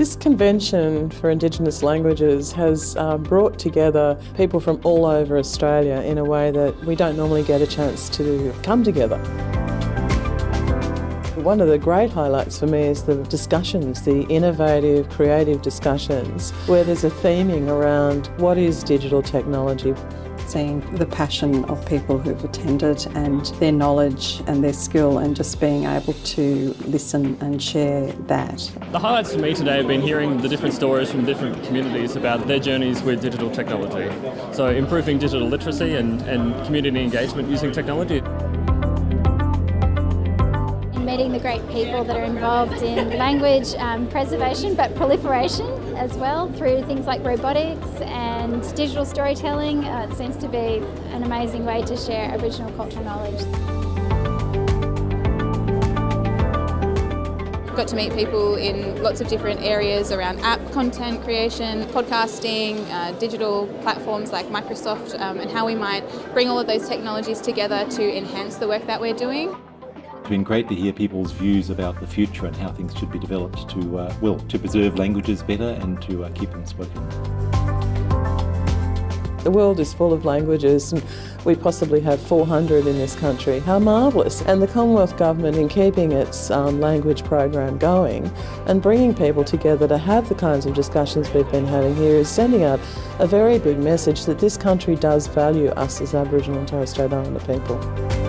This convention for Indigenous languages has uh, brought together people from all over Australia in a way that we don't normally get a chance to come together. One of the great highlights for me is the discussions, the innovative, creative discussions, where there's a theming around what is digital technology seeing the passion of people who've attended and their knowledge and their skill and just being able to listen and share that. The highlights for me today have been hearing the different stories from different communities about their journeys with digital technology. So improving digital literacy and, and community engagement using technology meeting the great people that are involved in language um, preservation but proliferation as well through things like robotics and digital storytelling. Uh, it seems to be an amazing way to share Aboriginal cultural knowledge. got to meet people in lots of different areas around app content creation, podcasting, uh, digital platforms like Microsoft um, and how we might bring all of those technologies together to enhance the work that we're doing. Been great to hear people's views about the future and how things should be developed to, uh, well, to preserve languages better and to uh, keep them spoken. The world is full of languages and we possibly have 400 in this country. How marvellous. And the Commonwealth Government in keeping its um, language program going and bringing people together to have the kinds of discussions we've been having here is sending out a very big message that this country does value us as Aboriginal and Torres Strait Islander people.